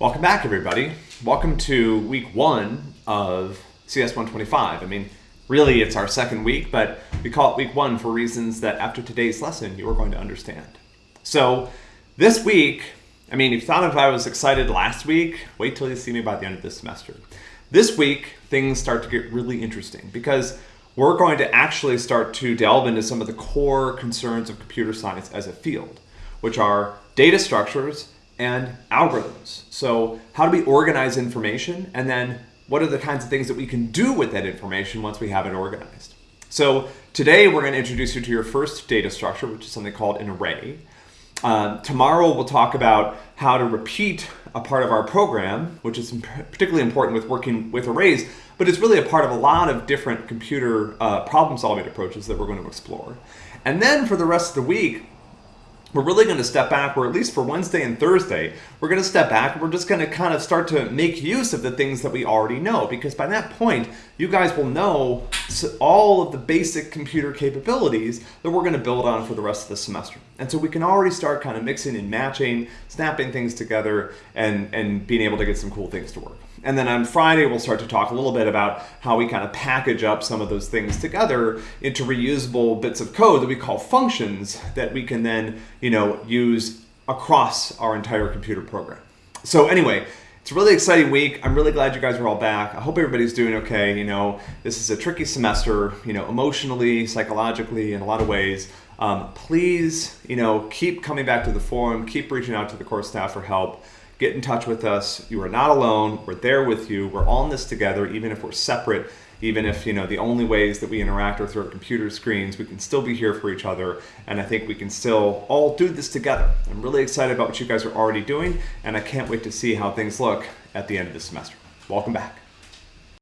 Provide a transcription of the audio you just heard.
Welcome back, everybody. Welcome to week one of CS 125. I mean, really, it's our second week, but we call it week one for reasons that after today's lesson, you are going to understand. So, this week, I mean, if you thought if I was excited last week, wait till you see me by the end of this semester. This week, things start to get really interesting because we're going to actually start to delve into some of the core concerns of computer science as a field, which are data structures and algorithms. So, how do we organize information? And then, what are the kinds of things that we can do with that information once we have it organized? So, today we're going to introduce you to your first data structure, which is something called an array. Uh, tomorrow we'll talk about how to repeat a part of our program, which is particularly important with working with arrays, but it's really a part of a lot of different computer uh, problem solving approaches that we're going to explore. And then for the rest of the week, we're really going to step back, or at least for Wednesday and Thursday, we're going to step back we're just going to kind of start to make use of the things that we already know. Because by that point, you guys will know all of the basic computer capabilities that we're going to build on for the rest of the semester. And so we can already start kind of mixing and matching, snapping things together, and, and being able to get some cool things to work. And then on Friday, we'll start to talk a little bit about how we kind of package up some of those things together into reusable bits of code that we call functions that we can then, you know, use across our entire computer program. So anyway, it's a really exciting week. I'm really glad you guys are all back. I hope everybody's doing okay. You know, this is a tricky semester, you know, emotionally, psychologically, in a lot of ways. Um, please, you know, keep coming back to the forum, keep reaching out to the course staff for help get in touch with us. You are not alone. We're there with you. We're all in this together, even if we're separate, even if you know the only ways that we interact are through our computer screens. We can still be here for each other, and I think we can still all do this together. I'm really excited about what you guys are already doing, and I can't wait to see how things look at the end of the semester. Welcome back.